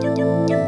do do do